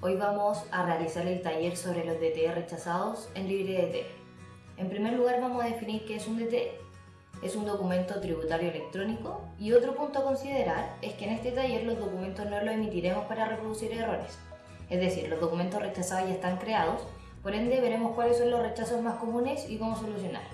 Hoy vamos a realizar el taller sobre los DTE rechazados en LibreDT. En primer lugar vamos a definir qué es un DTE. Es un documento tributario electrónico y otro punto a considerar es que en este taller los documentos no los emitiremos para reproducir errores. Es decir, los documentos rechazados ya están creados, por ende veremos cuáles son los rechazos más comunes y cómo solucionar.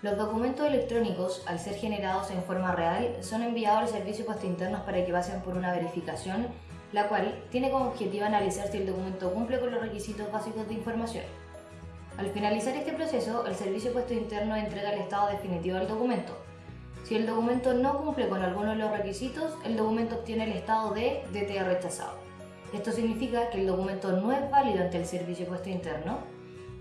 Los documentos electrónicos, al ser generados en forma real, son enviados al servicio postinternos para que pasen por una verificación la cual tiene como objetivo analizar si el documento cumple con los requisitos básicos de información. Al finalizar este proceso, el Servicio Puesto Interno entrega el estado definitivo del documento. Si el documento no cumple con alguno de los requisitos, el documento obtiene el estado de DTA rechazado. Esto significa que el documento no es válido ante el Servicio Puesto Interno.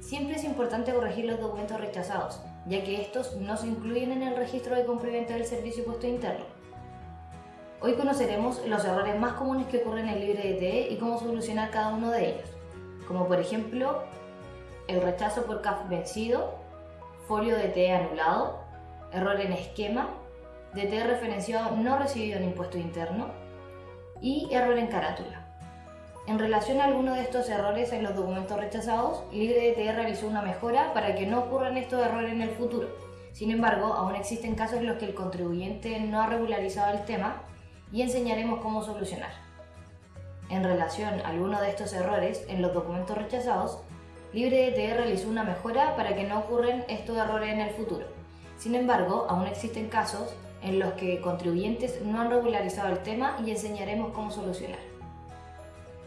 Siempre es importante corregir los documentos rechazados, ya que estos no se incluyen en el registro de cumplimiento del Servicio Puesto Interno. Hoy conoceremos los errores más comunes que ocurren en LibreDTE y cómo solucionar cada uno de ellos, como por ejemplo el rechazo por CAF vencido, folio DTE anulado, error en esquema, DTE referenciado no recibido en impuesto interno y error en carátula. En relación a alguno de estos errores en los documentos rechazados, LibreDTE realizó una mejora para que no ocurran estos errores en el futuro. Sin embargo, aún existen casos en los que el contribuyente no ha regularizado el tema y enseñaremos cómo solucionar. En relación a alguno de estos errores en los documentos rechazados, LibreDTE realizó una mejora para que no ocurran estos errores en el futuro. Sin embargo, aún existen casos en los que contribuyentes no han regularizado el tema y enseñaremos cómo solucionar.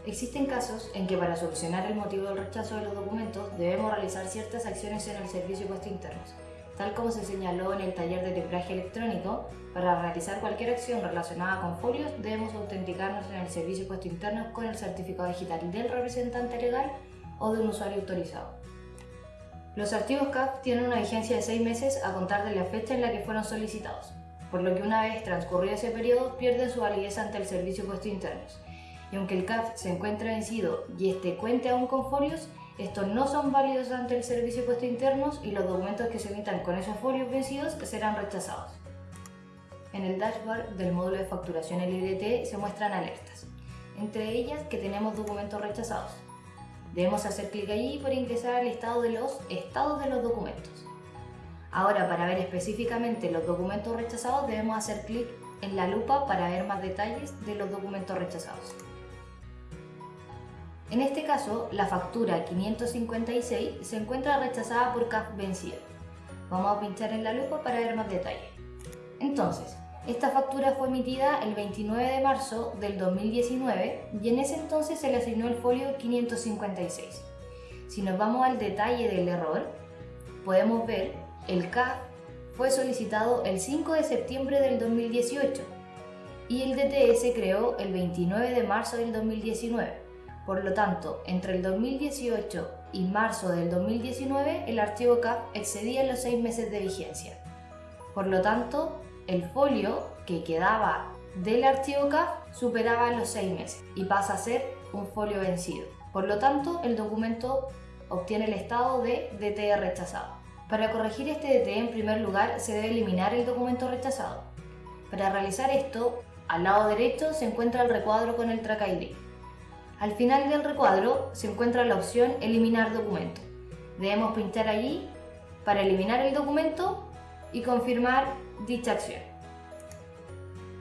Existen casos en que para solucionar el motivo del rechazo de los documentos debemos realizar ciertas acciones en el servicio de internos, Tal como se señaló en el taller de timbraje electrónico, para realizar cualquier acción relacionada con folios debemos autenticarnos en el servicio puesto interno con el certificado digital del representante legal o de un usuario autorizado. Los archivos CAF tienen una vigencia de 6 meses a contar de la fecha en la que fueron solicitados, por lo que una vez transcurrido ese periodo pierden su validez ante el servicio puesto internos. Y aunque el CAF se encuentre vencido y este cuente aún con folios, estos no son válidos ante el servicio de puestos internos y los documentos que se emitan con esos folios vencidos serán rechazados. En el dashboard del módulo de facturación LIDT se muestran alertas, entre ellas que tenemos documentos rechazados. Debemos hacer clic allí para ingresar al estado de los estados de los documentos. Ahora, para ver específicamente los documentos rechazados, debemos hacer clic en la lupa para ver más detalles de los documentos rechazados. En este caso, la factura 556 se encuentra rechazada por CAF vencido. Vamos a pinchar en la lupa para ver más detalle. Entonces, esta factura fue emitida el 29 de marzo del 2019 y en ese entonces se le asignó el folio 556. Si nos vamos al detalle del error, podemos ver el CAF fue solicitado el 5 de septiembre del 2018 y el DTS creó el 29 de marzo del 2019. Por lo tanto, entre el 2018 y marzo del 2019, el archivo CAF excedía los seis meses de vigencia. Por lo tanto, el folio que quedaba del archivo CAF superaba los seis meses y pasa a ser un folio vencido. Por lo tanto, el documento obtiene el estado de DTE rechazado. Para corregir este DTE, en primer lugar, se debe eliminar el documento rechazado. Para realizar esto, al lado derecho se encuentra el recuadro con el track ID. Al final del recuadro se encuentra la opción Eliminar documento. Debemos pinchar allí para eliminar el documento y confirmar dicha acción.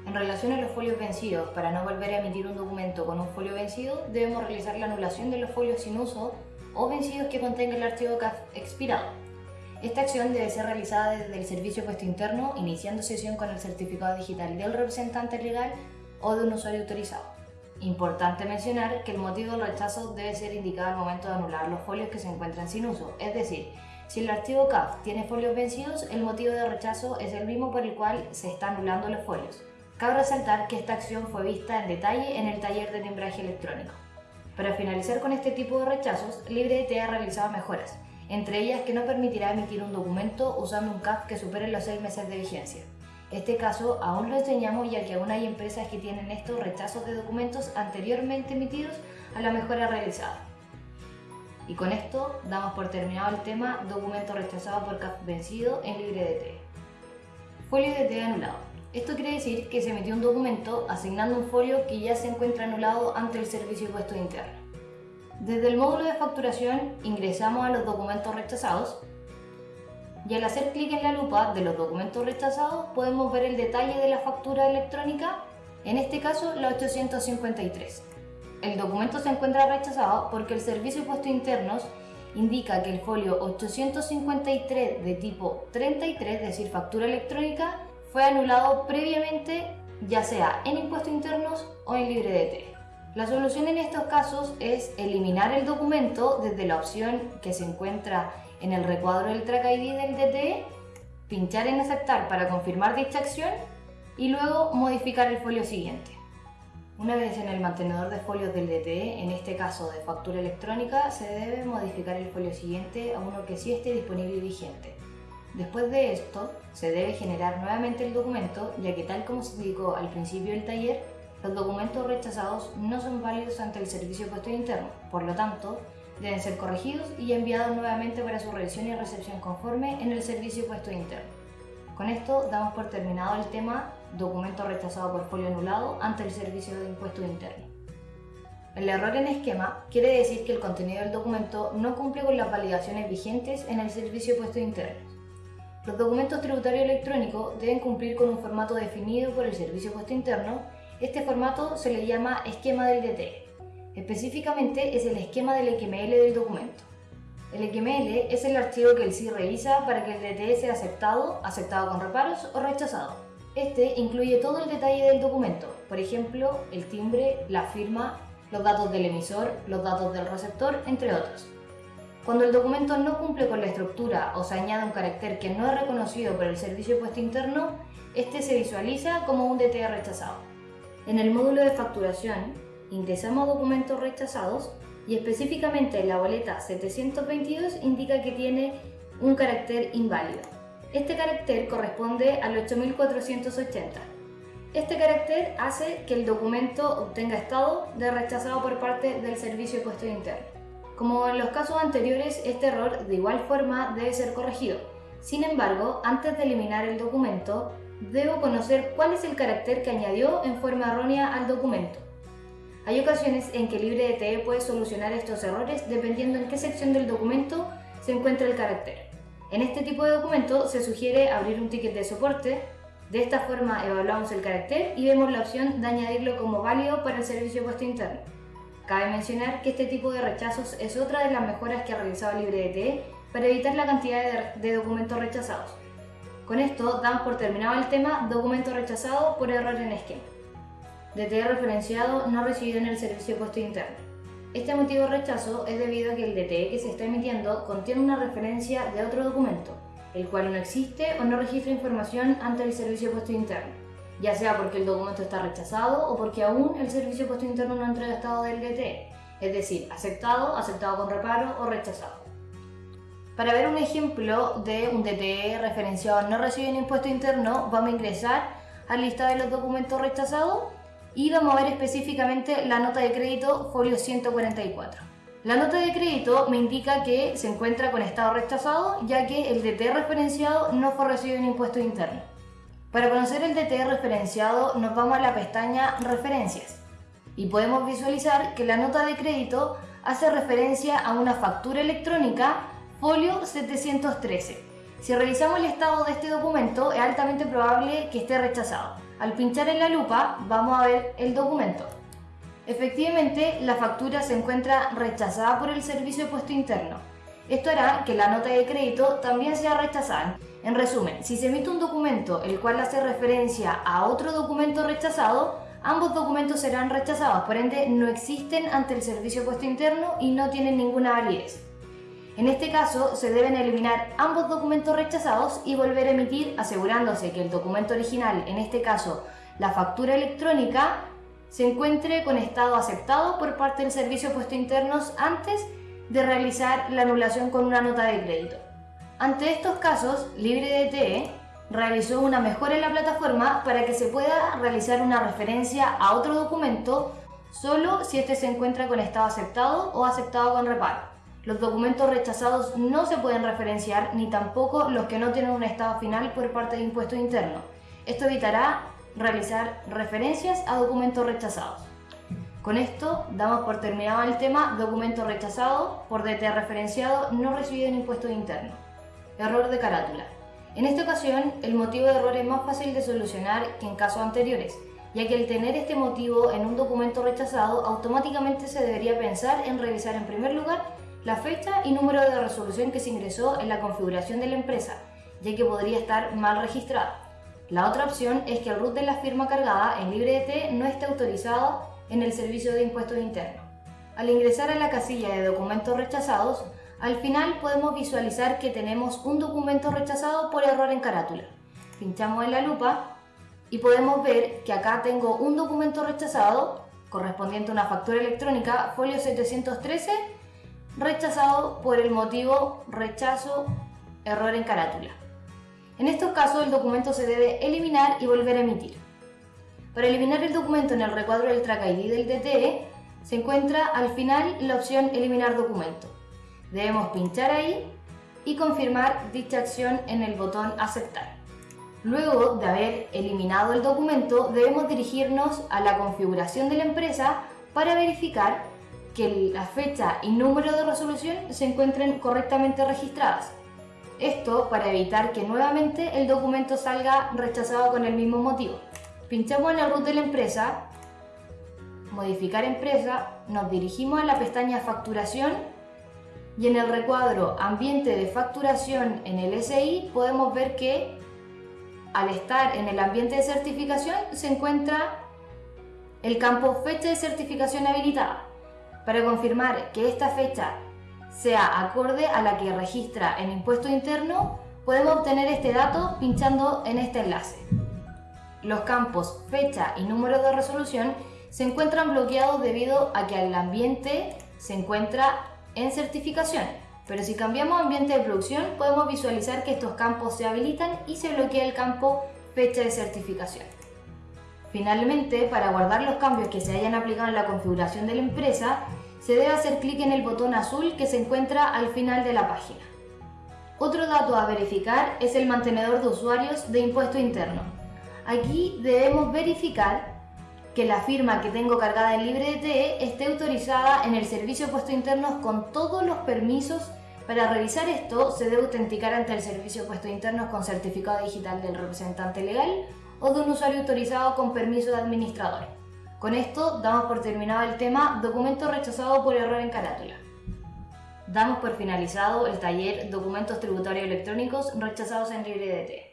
En relación a los folios vencidos, para no volver a emitir un documento con un folio vencido, debemos realizar la anulación de los folios sin uso o vencidos que contenga el archivo CAF expirado. Esta acción debe ser realizada desde el servicio puesto interno, iniciando sesión con el certificado digital del representante legal o de un usuario autorizado. Importante mencionar que el motivo del rechazo debe ser indicado al momento de anular los folios que se encuentran sin uso, es decir, si el archivo CAF tiene folios vencidos, el motivo de rechazo es el mismo por el cual se están anulando los folios. Cabe resaltar que esta acción fue vista en detalle en el taller de timbraje electrónico. Para finalizar con este tipo de rechazos, LibreDT ha realizado mejoras, entre ellas que no permitirá emitir un documento usando un CAF que supere los 6 meses de vigencia. Este caso aún lo enseñamos ya que aún hay empresas que tienen estos rechazos de documentos anteriormente emitidos a la mejora realizada. Y con esto damos por terminado el tema documento rechazado por CAF vencido en LibreDT. Folio DT anulado. Esto quiere decir que se emitió un documento asignando un folio que ya se encuentra anulado ante el servicio impuesto interno. Desde el módulo de facturación ingresamos a los documentos rechazados y al hacer clic en la lupa de los documentos rechazados podemos ver el detalle de la factura electrónica, en este caso la 853. El documento se encuentra rechazado porque el Servicio de Impuestos Internos indica que el folio 853 de tipo 33, es decir, factura electrónica, fue anulado previamente ya sea en impuestos internos o en libre de T. La solución en estos casos es eliminar el documento desde la opción que se encuentra en el recuadro del track ID del DTE, pinchar en aceptar para confirmar dicha acción y luego modificar el folio siguiente. Una vez en el mantenedor de folios del DTE, en este caso de factura electrónica, se debe modificar el folio siguiente a uno que sí esté disponible y vigente. Después de esto, se debe generar nuevamente el documento, ya que tal como se indicó al principio del taller, los documentos rechazados no son válidos ante el Servicio de Puesto Interno, por lo tanto, deben ser corregidos y enviados nuevamente para su revisión y recepción conforme en el Servicio Puesto Interno. Con esto damos por terminado el tema documento rechazado por folio anulado ante el Servicio de Impuestos Internos. El error en esquema quiere decir que el contenido del documento no cumple con las validaciones vigentes en el Servicio de Puestos Internos. Los documentos tributarios electrónicos deben cumplir con un formato definido por el Servicio Puesto Interno. Este formato se le llama esquema del DT. Específicamente es el esquema del XML del documento. El XML es el archivo que el SI revisa para que el DTE sea aceptado, aceptado con reparos o rechazado. Este incluye todo el detalle del documento, por ejemplo, el timbre, la firma, los datos del emisor, los datos del receptor, entre otros. Cuando el documento no cumple con la estructura o se añade un carácter que no es reconocido por el servicio puesto interno, este se visualiza como un DTE rechazado. En el módulo de facturación, ingresamos documentos rechazados y específicamente la boleta 722 indica que tiene un carácter inválido. Este carácter corresponde al 8480. Este carácter hace que el documento obtenga estado de rechazado por parte del Servicio de Puestos Internos. Como en los casos anteriores, este error de igual forma debe ser corregido. Sin embargo, antes de eliminar el documento, debo conocer cuál es el carácter que añadió en forma errónea al documento. Hay ocasiones en que LibreDTE puede solucionar estos errores dependiendo en qué sección del documento se encuentra el carácter. En este tipo de documento se sugiere abrir un ticket de soporte. De esta forma evaluamos el carácter y vemos la opción de añadirlo como válido para el servicio de puesto interno. Cabe mencionar que este tipo de rechazos es otra de las mejoras que ha realizado LibreDTE para evitar la cantidad de, documentos rechazados. Con esto damos por terminado el tema documento rechazado por error en esquema. DTE referenciado no recibido en el servicio puesto interno. Este motivo de rechazo es debido a que el DTE que se está emitiendo contiene una referencia de otro documento, el cual no existe o no registra información ante el servicio puesto interno, ya sea porque el documento está rechazado o porque aún el servicio puesto interno no ha entregado estado del DTE, es decir, aceptado, aceptado con reparo o rechazado. Para ver un ejemplo de un DTE referenciado no recibido en impuesto interno, vamos a ingresar al listado de los documentos rechazados y vamos a ver específicamente la nota de crédito folio 144. La nota de crédito me indica que se encuentra con estado rechazado ya que el DT referenciado no fue recibido en impuesto interno. Para conocer el DT referenciado nos vamos a la pestaña Referencias y podemos visualizar que la nota de crédito hace referencia a una factura electrónica folio 713. Si revisamos el estado de este documento es altamente probable que esté rechazado. Al pinchar en la lupa vamos a ver el documento. Efectivamente, la factura se encuentra rechazada por el servicio de puesto interno. Esto hará que la nota de crédito también sea rechazada. En resumen, si se emite un documento el cual hace referencia a otro documento rechazado, ambos documentos serán rechazados, por ende no existen ante el servicio de puesto interno y no tienen ninguna validez. En este caso, se deben eliminar ambos documentos rechazados y volver a emitir asegurándose que el documento original, en este caso la factura electrónica, se encuentre con estado aceptado por parte del Servicio de Puestos Internos antes de realizar la anulación con una nota de crédito. Ante estos casos, LibreDTE realizó una mejora en la plataforma para que se pueda realizar una referencia a otro documento solo si este se encuentra con estado aceptado o aceptado con reparo. Los documentos rechazados no se pueden referenciar ni tampoco los que no tienen un estado final por parte de impuestos internos. Esto evitará realizar referencias a documentos rechazados. Con esto damos por terminado el tema documento rechazado por DT referenciado no recibido en impuesto interno. Error de carátula. En esta ocasión, el motivo de error es más fácil de solucionar que en casos anteriores, ya que al tener este motivo en un documento rechazado, automáticamente se debería pensar en revisar en primer lugar la fecha y número de resolución que se ingresó en la configuración de la empresa, ya que podría estar mal registrada. La otra opción es que el root de la firma cargada en LibreDT no esté autorizado en el servicio de impuestos internos. Al ingresar a la casilla de documentos rechazados, al final podemos visualizar que tenemos un documento rechazado por error en carátula. Pinchamos en la lupa y podemos ver que acá tengo un documento rechazado correspondiente a una factura electrónica folio 713 rechazado por el motivo rechazo error en carátula. En estos casos el documento se debe eliminar y volver a emitir. Para eliminar el documento en el recuadro del track ID del DTE, se encuentra al final la opción Eliminar documento. Debemos pinchar ahí y confirmar dicha acción en el botón Aceptar. Luego de haber eliminado el documento, debemos dirigirnos a la configuración de la empresa para verificar que la fecha y número de resolución se encuentren correctamente registradas. Esto para evitar que nuevamente el documento salga rechazado con el mismo motivo. Pinchamos en el root de la empresa, modificar empresa, nos dirigimos a la pestaña facturación y en el recuadro ambiente de facturación en el SI podemos ver que al estar en el ambiente de certificación se encuentra el campo fecha de certificación habilitada. Para confirmar que esta fecha sea acorde a la que registra el impuesto interno, podemos obtener este dato pinchando en este enlace. Los campos fecha y número de resolución se encuentran bloqueados debido a que el ambiente se encuentra en certificación. Pero si cambiamos ambiente de producción podemos visualizar que estos campos se habilitan y se bloquea el campo fecha de certificación. Finalmente, para guardar los cambios que se hayan aplicado en la configuración de la empresa, se debe hacer clic en el botón azul que se encuentra al final de la página. Otro dato a verificar es el mantenedor de usuarios de impuesto interno. Aquí debemos verificar que la firma que tengo cargada en LibreDT esté autorizada en el servicio de puesto internos con todos los permisos. Para revisar esto se debe autenticar ante el servicio de puesto internos con certificado digital del representante legal o de un usuario autorizado con permiso de administrador. Con esto damos por terminado el tema documento rechazado por error en carátula. Damos por finalizado el taller documentos tributarios electrónicos rechazados en LibreDT.